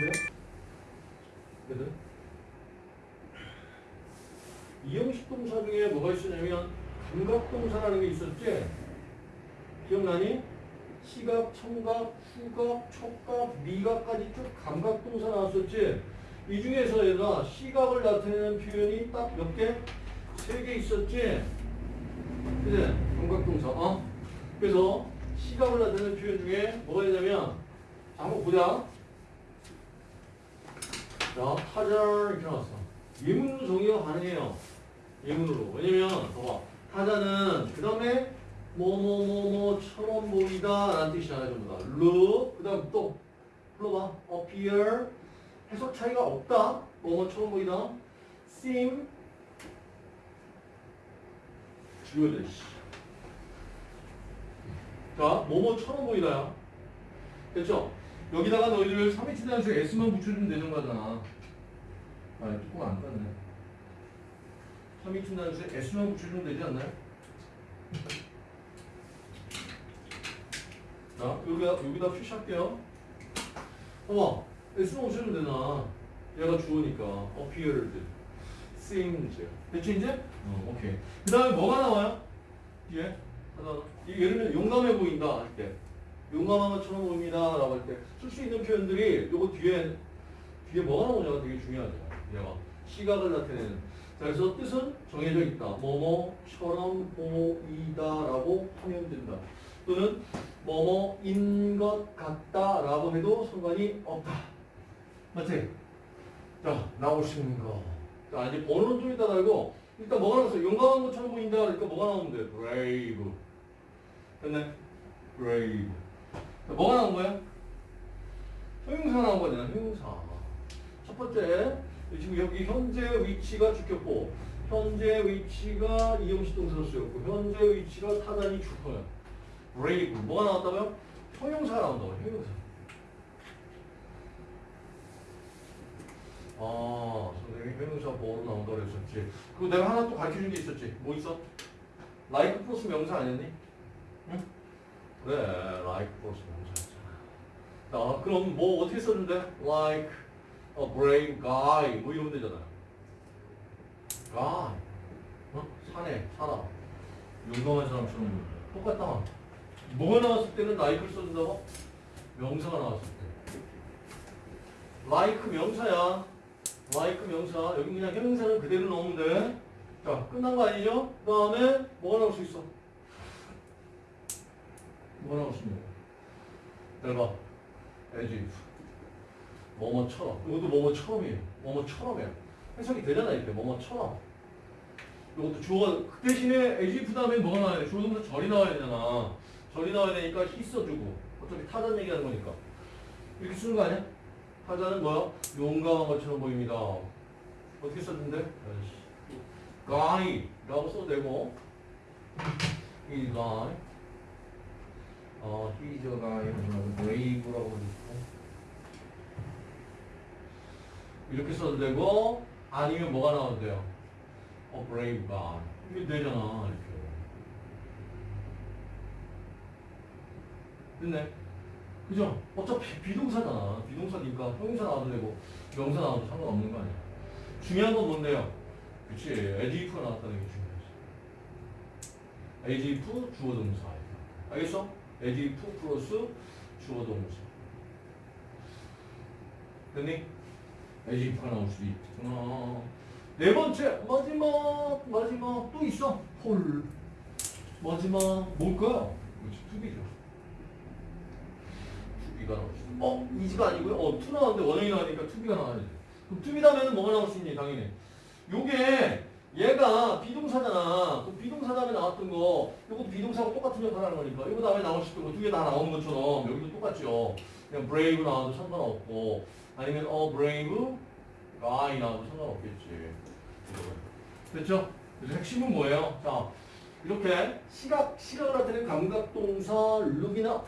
그래? 그래? 이형식 동사 중에 뭐가 있었냐면 감각 동사라는 게 있었지? 기억나니? 시각, 청각, 후각, 촉각, 미각까지 쭉 감각 동사 나왔었지? 이 중에서 얘가 시각을 나타내는 표현이 딱 몇 개? 세 개 있었지? 그지? 감각 동사, 어? 그래서 시각을 나타내는 표현 중에 뭐가 있냐면 자, 한번 보자. 자, 타자 이렇게 나왔어. 예문으로 정의가 가능해요. 예문으로. 왜냐면 봐봐. 타자는 그 다음에 뭐뭐뭐뭐처럼 보이다 라는 뜻이잖아요. 전부 다. look 그 다음 또 불러봐. appear 해석 차이가 없다. 뭐뭐처럼 보이다. seem. 씨. 자, 뭐뭐처럼 보이다야. 됐죠? 여기다가 너희들 3인치 단수 S만 붙여주면 되는 거잖아. 아, 뚜껑 안 땄네. 3인치 단수에 S만 붙여주면 되지 않나요? 자, 여기다, 여기다 표시할게요. 어머, S만 붙여주면 되나? 얘가 주어니까. appeared, seemed. 됐지, 이제? 어, 오케이. 그 다음에 뭐가 나와요? 뒤에? 하나, 들면 용감해 보인다 할 때. 용감한 것처럼 보입니다. 라고 할 때 쓸 수 있는 표현들이 요거 뒤에 뒤에 뭐가 나오냐가 되게 중요하죠. 얘가 시각을 나타내는. 자, 그래서 뜻은 정해져 있다. 뭐뭐처럼 보이다 라고 하면 된다. 또는 뭐뭐인 것 같다 라고 해도 상관이 없다. 맞지? 자, 나오시는 거. 자, 이제 번호는 좀 이따 달고 일단 뭐가 나왔어? 용감한 것처럼 보인다. 그러니까 뭐가 나오면 돼? brave. 됐네? 자, 뭐가 나온 거야? 형용사 나온 거잖아, 형용사. 첫 번째, 지금 여기 현재 위치가 주격보, 현재 위치가 이형식 동사로 쓰였고, 현재 위치가 타단이 주어요. brave. 뭐가 나왔다고요? 형용사가 나온다고, 형용사. 아, 선생님이 형용사 뭐로 나온다고 그랬었지. 그거 내가 하나 또 가르쳐 준 게 있었지. 뭐 있어? like 플러스 명사 아니었니? 응? 그래, like 플러스 명사였잖아. 자, 그럼 뭐 어떻게 써준대? like a brave guy 뭐 이러면 되잖아. guy. 어? 사내, 사람. 용감한 사람처럼 똑같다. 뭐가 나왔을 때는 like를 써준다고? 명사가 나왔을 때. like 명사야. like 명사. 여기 그냥 형용사는 그대로 넣으면 돼. 자, 끝난 거 아니죠? 그 다음에 뭐가 나올 수 있어? 있는 거야? 봐. as. 뭐뭐처럼. 이것도 뭐뭐처럼이에요. 뭐뭐처럼이에요. 해석이 되잖아, 이렇게. 뭐뭐처럼. 이것도 주어가, 그 대신에 as if 다음에 뭐가 나와야 돼? 주어 동사 절이 나와야 되잖아. 절이 나와야 되니까 he 써주고. 어차피 타전 얘기하는 거니까. 이렇게 쓰는 거 아니야? 타자는 뭐야? 용감한 것처럼 보입니다. 어떻게 썼는데? guy라고 써도 되고 he guy 어, a guy 뭐라고 brave라고 있고. 이렇게 써도 되고 아니면 뭐가 a brave guy 이게 되잖아 이렇게. 됐네. 그죠? 어차피 비동사잖아. 비동사니까 형용사 나와도 되고 명사 나와도 상관없는 거 아니야. 중요한 건 뭔데요? 그치. If가 나왔다는 게 중요하지. As if 주어 동사 알겠어? As if 플러스 주어 동사 됐니? as if가 나올 수도 있구나 네 번째 마지막 마지막 또 있어 홀 마지막 뭘까요? 투비죠 투비가 나올 수 어? is가 아니고요? 어 to 나왔는데 원형이 나오니까 to be가 나와야지 그럼 to be 다음에는 뭐가 나올 수 있니 당연히 요게 얘가 be동사잖아. 그 be동사 다음에 나왔던 거, 요것도 be동사하고 똑같은 역할을 하는 거니까. 이거 다음에 나올 수 있고, 두개 다 나오는 것처럼 여기도 똑같죠. 그냥 brave 나와도 상관없고, 아니면 a brave guy 나와도 상관없겠지. 됐죠? 그래서 핵심은 뭐예요? 자, 이렇게 시각, 시각을 나타내는 감각동사 look이나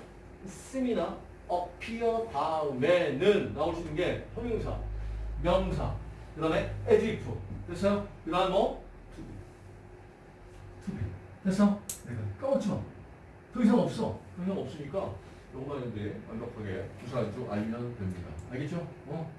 seem이나 appear 다음에는 나올 수 있는 게 형용사, 명사, 그 다음에 as if. 됐어요? 그 다음 뭐? to be. to be. 됐어? 까먹지 마. 더 이상 없어. 더 이상 없으니까 요거만 이제 완벽하게 구사주 알면 됩니다. 알겠죠? 어?